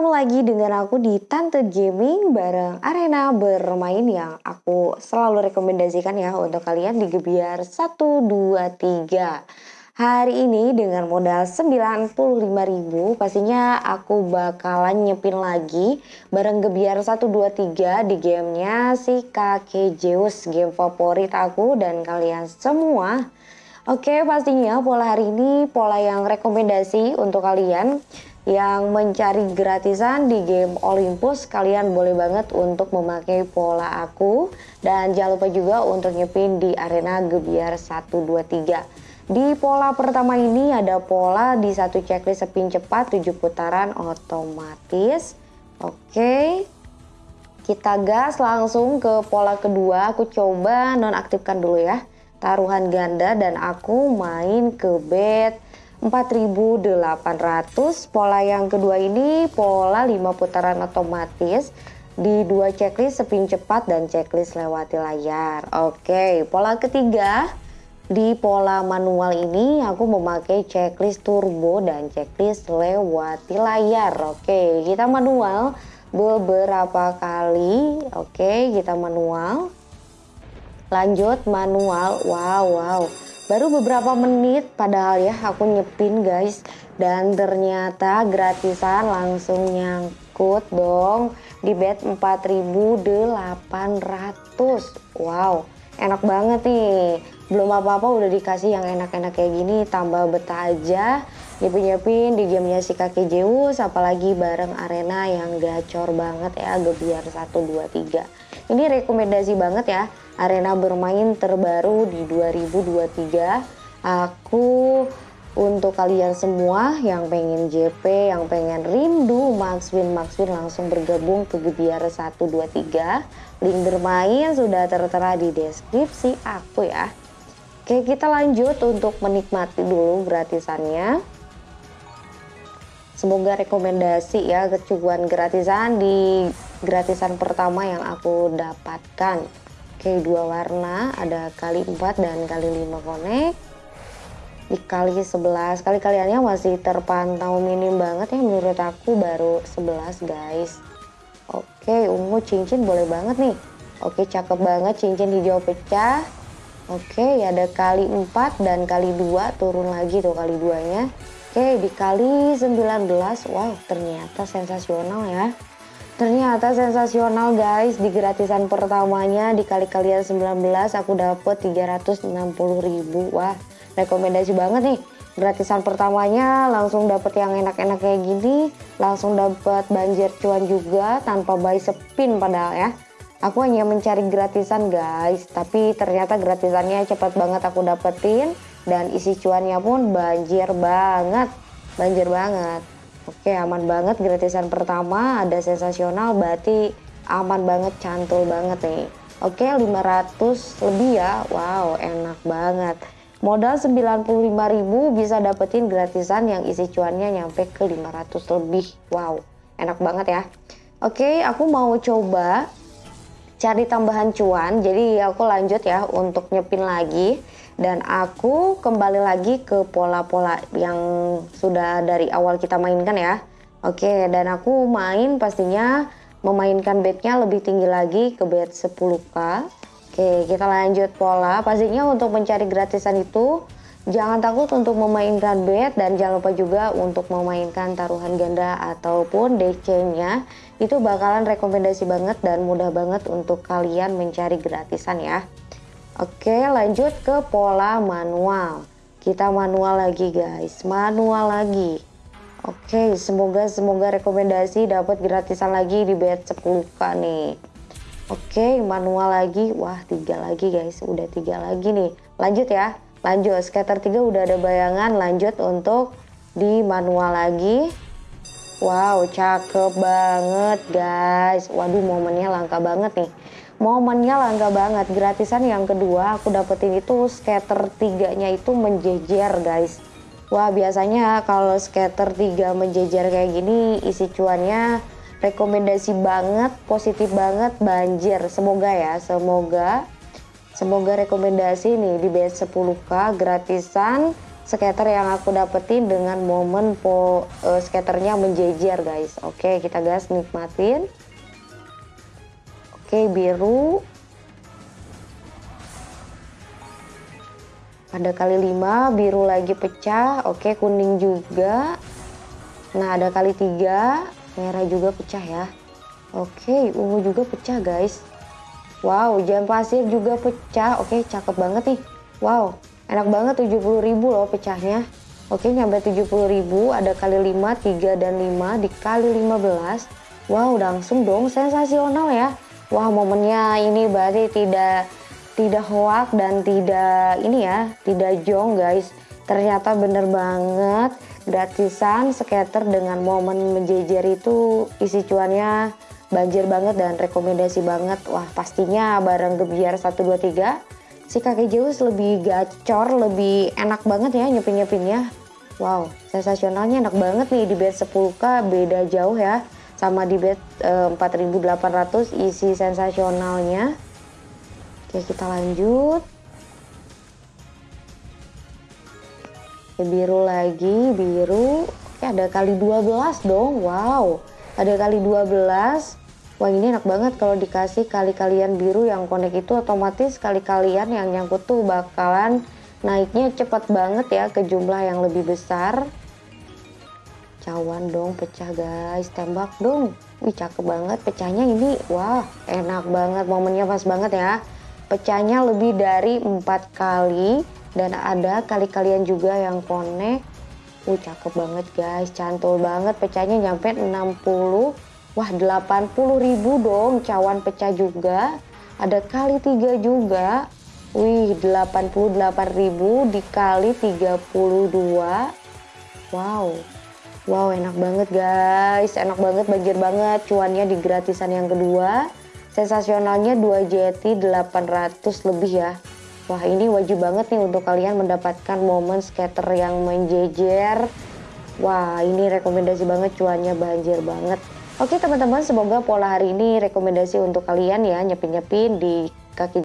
ketemu lagi dengan aku di Tante Gaming bareng arena bermain yang aku selalu rekomendasikan ya untuk kalian di Gebiar 1, 2, 3. Hari ini dengan modal 95.000 pastinya aku bakalan nyepin lagi bareng Gebiar 1, 2, 3 di gamenya si kakek Zeus game favorit aku dan kalian semua. Oke pastinya pola hari ini pola yang rekomendasi untuk kalian yang mencari gratisan di game Olympus kalian boleh banget untuk memakai pola aku. Dan jangan lupa juga untuk nyepin di arena Gebiar 123 di pola pertama ini ada pola di satu checklist spin cepat 7 putaran otomatis. Oke. Kita gas langsung ke pola kedua. Aku coba nonaktifkan dulu ya. Taruhan ganda dan aku main ke bed 4800 pola yang kedua ini pola 5 putaran otomatis. Di dua checklist spin cepat dan checklist lewati layar. Oke pola ketiga. Di pola manual ini aku memakai checklist turbo dan checklist lewati layar. Oke kita manual beberapa kali. Oke kita manual. Lanjut manual. Wow wow Baru beberapa menit padahal ya aku nyepin guys. Dan ternyata gratisan langsung nyangkut dong di bed 4800. Wow, enak banget nih. Belum apa-apa udah dikasih yang enak-enak kayak gini. Tambah betah aja nyepin-nyepin di gamenya si kakek Zeus. Apalagi bareng arena yang gacor banget ya. Gebiar 1, 2, 3. Ini rekomendasi banget ya arena bermain terbaru di 2023 aku untuk kalian semua yang pengen JP, yang pengen rindu Max Win Max Win langsung bergabung ke Gebiar 123 link bermain sudah tertera di deskripsi aku ya. Oke kita lanjut untuk menikmati dulu gratisannya. Semoga rekomendasi ya kecukupan gratisan di gratisan pertama yang aku dapatkan. Oke dua warna ada kali 4 dan kali 5 konek. Dikali 11 kali kaliannya masih terpantau minim banget ya menurut aku baru 11 guys. Oke ungu cincin boleh banget nih. Oke cakep banget cincin hijau pecah. Oke ada kali 4 dan kali 2 turun lagi tuh kali 2 nya Oke dikali 19 wow ternyata sensasional ya Ternyata sensasional guys, di gratisan pertamanya dikali kalian 19 aku dapet 360 ribu. Wah, rekomendasi banget nih. Gratisan pertamanya langsung dapet yang enak-enak kayak gini, langsung dapet banjir cuan juga tanpa buy spin padahal ya. Aku hanya mencari gratisan guys, tapi ternyata gratisannya cepat banget aku dapetin dan isi cuannya pun banjir banget, banjir banget. Oke aman banget gratisan pertama ada sensasional berarti aman banget cantul banget nih. Oke 500 lebih ya. Wow enak banget. Modal 95.000 bisa dapetin gratisan yang isi cuannya nyampe ke 500 lebih. Wow enak banget ya. Oke aku mau coba cari tambahan cuan jadi aku lanjut ya untuk nyepin lagi. Dan aku kembali lagi ke pola-pola yang sudah dari awal kita mainkan ya. Oke dan aku main pastinya memainkan bednya lebih tinggi lagi ke bed 10k oke kita lanjut pola. Pastinya untuk mencari gratisan itu jangan takut untuk memainkan bed dan jangan lupa juga untuk memainkan taruhan ganda ataupun DC nya itu bakalan rekomendasi banget dan mudah banget untuk kalian mencari gratisan ya. Oke lanjut ke pola manual. Kita manual lagi guys. Manual lagi. Oke semoga semoga rekomendasi dapat gratisan lagi di bed 10k nih. Oke manual lagi. Wah tiga lagi guys. Udah tiga lagi nih. Lanjut ya lanjut scatter 3 udah ada bayangan lanjut untuk di manual lagi. Wow cakep banget guys. Waduh momennya langka banget nih. Momennya langka banget. Gratisan yang kedua aku dapetin itu scatter tiganya itu menjejer guys. Wah biasanya kalau scatter tiga menjejer kayak gini isi cuannya rekomendasi banget positif banget. Banjir. Semoga ya semoga semoga rekomendasi nih di BS 10k gratisan skater yang aku dapetin dengan momen po uh, skaternya menjejer guys. Oke kita gas nikmatin. Oke biru. Ada kali 5 biru lagi pecah. Oke kuning juga. Nah ada kali 3 merah juga pecah ya. Oke ungu juga pecah guys wow jam pasir juga pecah. Oke cakep banget nih. Wow enak banget 70.000 loh pecahnya. Oke nyampe 70.000 ada kali 5 3 dan 5 dikali 15 wow langsung dong. Sensasional ya. Wah momennya ini berarti tidak tidak hoak dan tidak ini ya, tidak jong guys. Ternyata bener banget gratisan skater dengan momen menjejer itu isi cuannya banjir banget dan rekomendasi banget. Wah pastinya bareng gebiar 123 si kakek Zeus lebih gacor, lebih enak banget ya nyepin-nyepinnya. Wow, sensasionalnya enak banget nih di bed 10k beda jauh ya sama di bed e, 4800 isi sensasionalnya. Oke kita lanjut. Oke, biru lagi, biru. Oke ada kali 12 dong, wow. Ada kali 12. Wah ini enak banget kalau dikasih kali kalian biru yang connect itu otomatis kali kalian yang nyangkut tuh bakalan naiknya cepat banget ya ke jumlah yang lebih besar. Cawan dong pecah guys, tembak dong. Wih cakep banget pecahnya ini, wah enak banget momennya pas banget ya pecahnya lebih dari empat kali dan ada kali kalian juga yang connect uh cakep banget guys. Cantul banget. Pecahnya nyampe 60 wah 80 ribu dong cawan pecah juga. Ada kali tiga juga. Wih 88 ribu dikali 32 wow. Wow enak banget guys. Enak banget banjir banget. Cuannya di gratisan yang kedua. Sensasionalnya 2 jeti 800 lebih ya. Wah ini wajib banget nih untuk kalian mendapatkan momen skater yang menjejer. Wah ini rekomendasi banget cuannya banjir banget. Oke teman-teman semoga pola hari ini rekomendasi untuk kalian ya nyepin-nyepin di kaki